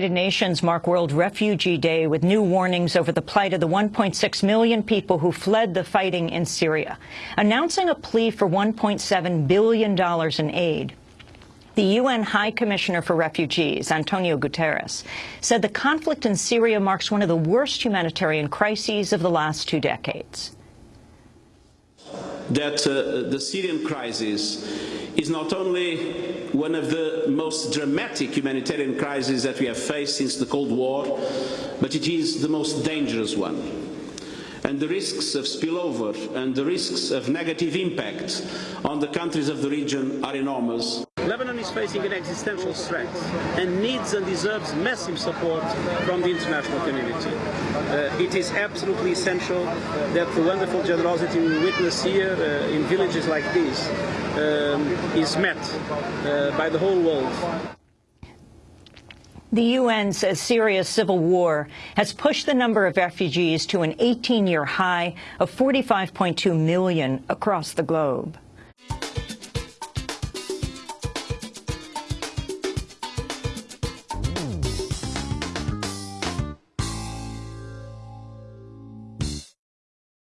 United Nations mark World Refugee Day with new warnings over the plight of the 1.6 million people who fled the fighting in Syria, announcing a plea for $1.7 billion in aid. The UN High Commissioner for Refugees, Antonio Guterres, said the conflict in Syria marks one of the worst humanitarian crises of the last two decades. That uh, the Syrian crisis is not only one of the most dramatic humanitarian crises that we have faced since the Cold War, but it is the most dangerous one. And the risks of spillover and the risks of negative impact on the countries of the region are enormous. Lebanon is facing an existential threat and needs and deserves massive support from the international community. Uh, it is absolutely essential that the wonderful generosity we witness here uh, in villages like this um, is met uh, by the whole world. The UN says Syria's civil war has pushed the number of refugees to an 18-year high of 45.2 million across the globe.